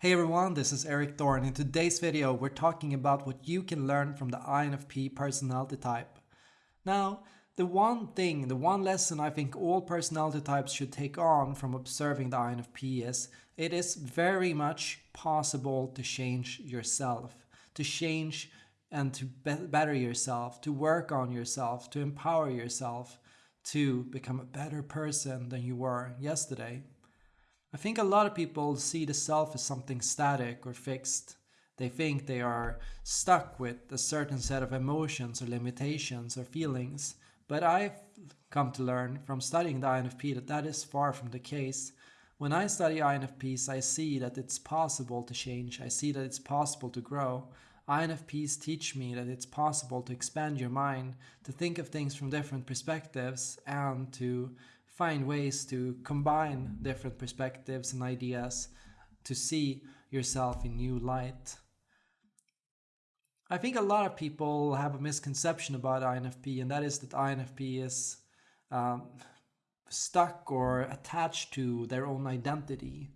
Hey everyone, this is Eric Thorn. In today's video, we're talking about what you can learn from the INFP personality type. Now, the one thing, the one lesson I think all personality types should take on from observing the INFP is it is very much possible to change yourself, to change and to be better yourself, to work on yourself, to empower yourself, to become a better person than you were yesterday. I think a lot of people see the self as something static or fixed. They think they are stuck with a certain set of emotions or limitations or feelings. But I've come to learn from studying the INFP that that is far from the case. When I study INFPs, I see that it's possible to change. I see that it's possible to grow. INFPs teach me that it's possible to expand your mind, to think of things from different perspectives, and to find ways to combine different perspectives and ideas to see yourself in new light. I think a lot of people have a misconception about INFP, and that is that INFP is um, stuck or attached to their own identity.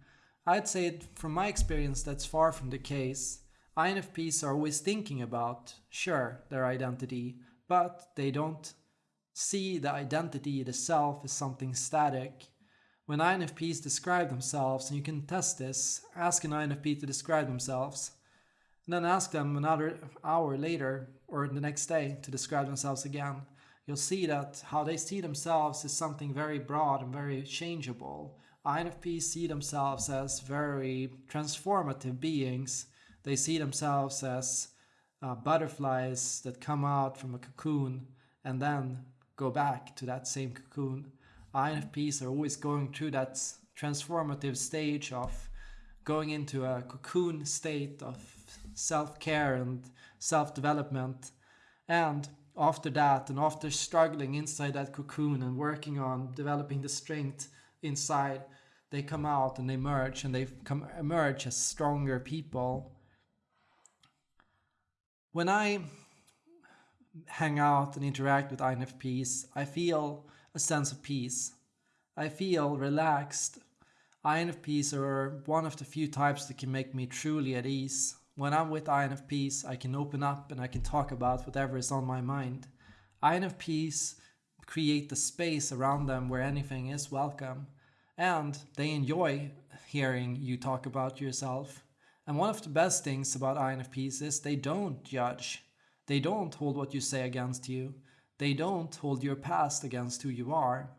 I'd say, from my experience, that's far from the case. INFPs are always thinking about, sure, their identity, but they don't see the identity, the self, as something static. When INFPs describe themselves, and you can test this, ask an INFP to describe themselves, and then ask them another hour later or the next day to describe themselves again. You'll see that how they see themselves is something very broad and very changeable. INFPs see themselves as very transformative beings. They see themselves as uh, butterflies that come out from a cocoon and then go back to that same cocoon. INFPs are always going through that transformative stage of going into a cocoon state of self-care and self-development. And after that, and after struggling inside that cocoon and working on developing the strength inside, they come out and they merge and they come emerge as stronger people. When I hang out and interact with INFPs, I feel a sense of peace. I feel relaxed. INFPs are one of the few types that can make me truly at ease. When I'm with INFPs, I can open up and I can talk about whatever is on my mind. INFPs create the space around them where anything is welcome. And they enjoy hearing you talk about yourself. And one of the best things about INFPs is they don't judge. They don't hold what you say against you. They don't hold your past against who you are.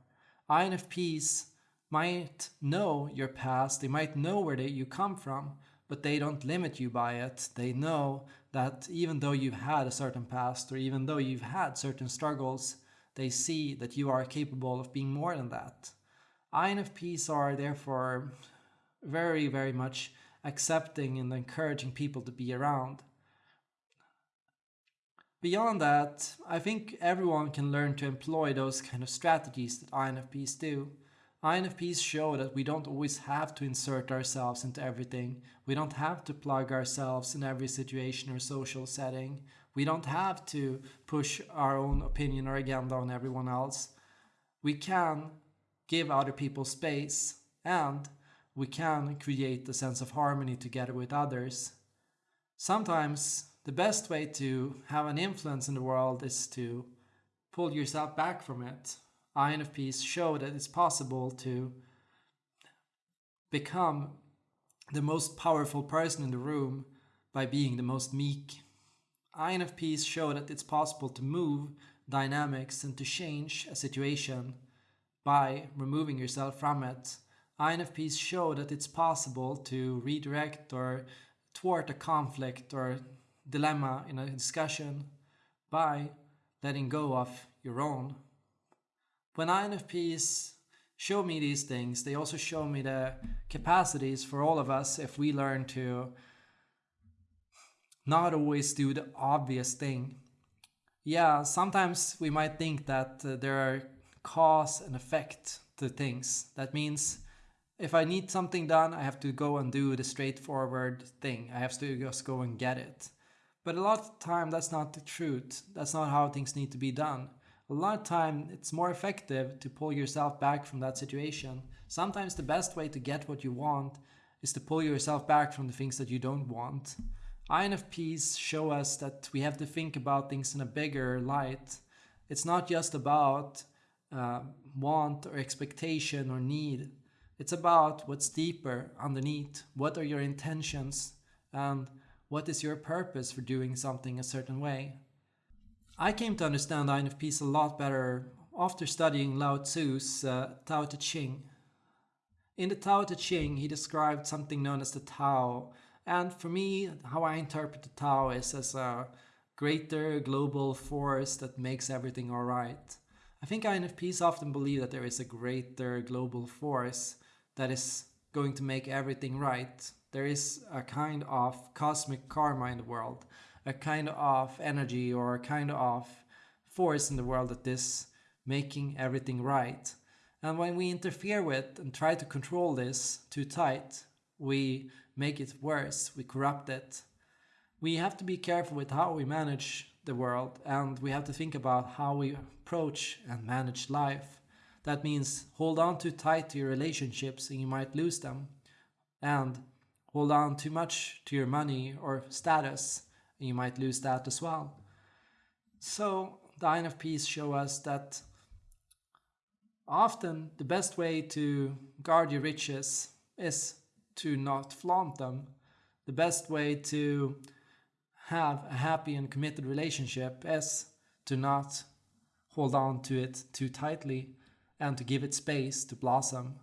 INFPs might know your past, they might know where they, you come from, but they don't limit you by it. They know that even though you've had a certain past or even though you've had certain struggles, they see that you are capable of being more than that. INFPs are therefore very, very much accepting and encouraging people to be around. Beyond that, I think everyone can learn to employ those kind of strategies that INFPs do. INFPs show that we don't always have to insert ourselves into everything. We don't have to plug ourselves in every situation or social setting. We don't have to push our own opinion or agenda on everyone else. We can give other people space and we can create a sense of harmony together with others. Sometimes the best way to have an influence in the world is to pull yourself back from it. INFPs show that it's possible to become the most powerful person in the room by being the most meek. INFPs show that it's possible to move dynamics and to change a situation by removing yourself from it. INFPs show that it's possible to redirect or thwart a conflict or dilemma in a discussion by letting go of your own. When INFPs show me these things, they also show me the capacities for all of us if we learn to not always do the obvious thing. Yeah, sometimes we might think that uh, there are cause and effect to things. That means if I need something done, I have to go and do the straightforward thing. I have to just go and get it. But a lot of time that's not the truth. That's not how things need to be done. A lot of time it's more effective to pull yourself back from that situation. Sometimes the best way to get what you want is to pull yourself back from the things that you don't want. INFPs show us that we have to think about things in a bigger light. It's not just about uh, want or expectation or need. It's about what's deeper underneath. What are your intentions and what is your purpose for doing something a certain way? I came to understand INFPs a lot better after studying Lao Tzu's uh, Tao Te Ching. In the Tao Te Ching, he described something known as the Tao. And for me, how I interpret the Tao is as a greater global force that makes everything alright. I think INFPs often believe that there is a greater global force that is going to make everything right. There is a kind of cosmic karma in the world, a kind of energy or a kind of force in the world that is making everything right. And when we interfere with and try to control this too tight, we make it worse, we corrupt it. We have to be careful with how we manage the world and we have to think about how we approach and manage life. That means hold on too tight to your relationships and you might lose them. And hold on too much to your money or status and you might lose that as well. So the INFPs show us that Often, the best way to guard your riches is to not flaunt them. The best way to have a happy and committed relationship is to not hold on to it too tightly and to give it space to blossom.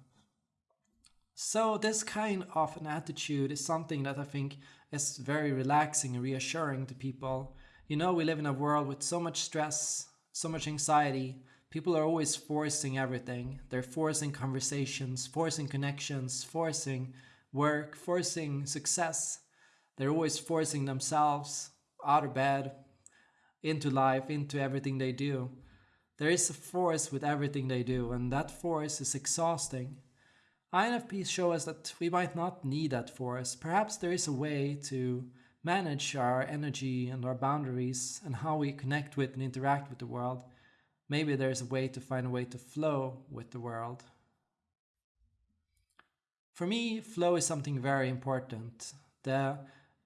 So, this kind of an attitude is something that I think is very relaxing and reassuring to people. You know, we live in a world with so much stress, so much anxiety, people are always forcing everything. They're forcing conversations, forcing connections, forcing work, forcing success. They're always forcing themselves out of bed, into life, into everything they do. There is a force with everything they do, and that force is exhausting. INFPs show us that we might not need that force. Perhaps there is a way to manage our energy and our boundaries and how we connect with and interact with the world maybe there's a way to find a way to flow with the world. For me, flow is something very important. The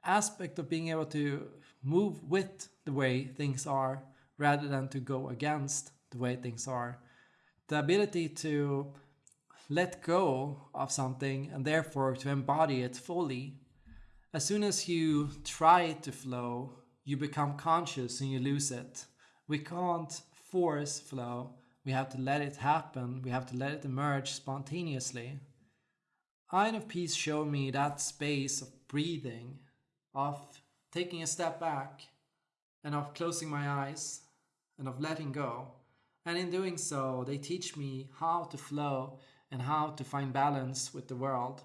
aspect of being able to move with the way things are rather than to go against the way things are. The ability to let go of something and therefore to embody it fully. As soon as you try to flow, you become conscious and you lose it. We can't force flow. We have to let it happen. We have to let it emerge spontaneously. INFPs show me that space of breathing, of taking a step back, and of closing my eyes, and of letting go. And in doing so, they teach me how to flow and how to find balance with the world.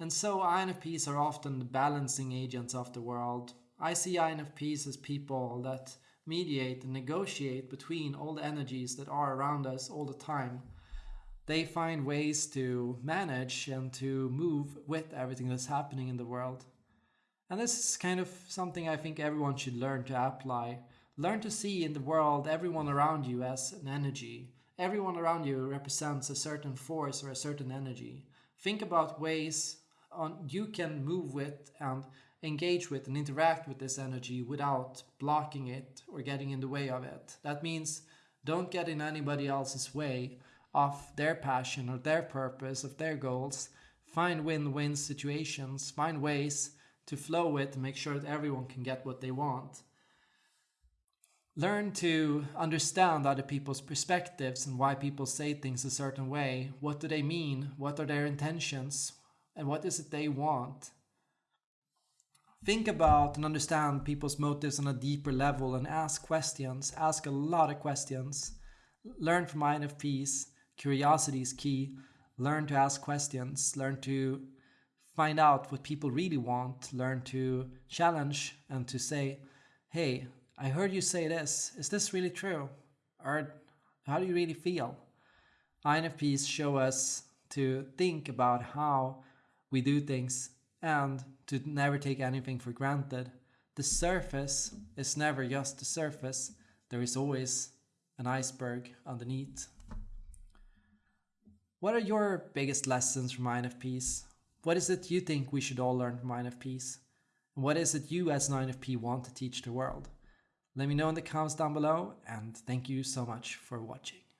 And so INFPs are often the balancing agents of the world. I see INFPs as people that mediate and negotiate between all the energies that are around us all the time. They find ways to manage and to move with everything that's happening in the world. And this is kind of something I think everyone should learn to apply. Learn to see in the world everyone around you as an energy. Everyone around you represents a certain force or a certain energy. Think about ways on you can move with and engage with and interact with this energy without blocking it or getting in the way of it. That means don't get in anybody else's way of their passion or their purpose, of their goals. Find win win situations, find ways to flow with and make sure that everyone can get what they want. Learn to understand other people's perspectives and why people say things a certain way. What do they mean? What are their intentions? And what is it they want? think about and understand people's motives on a deeper level and ask questions. Ask a lot of questions. Learn from INFPs. Curiosity is key. Learn to ask questions. Learn to find out what people really want. Learn to challenge and to say, hey, I heard you say this. Is this really true? Or how do you really feel? INFPs show us to think about how we do things and to never take anything for granted. The surface is never just the surface, there is always an iceberg underneath. What are your biggest lessons from INFPs? What is it you think we should all learn from INFPs? What is it you as an INFP want to teach the world? Let me know in the comments down below and thank you so much for watching.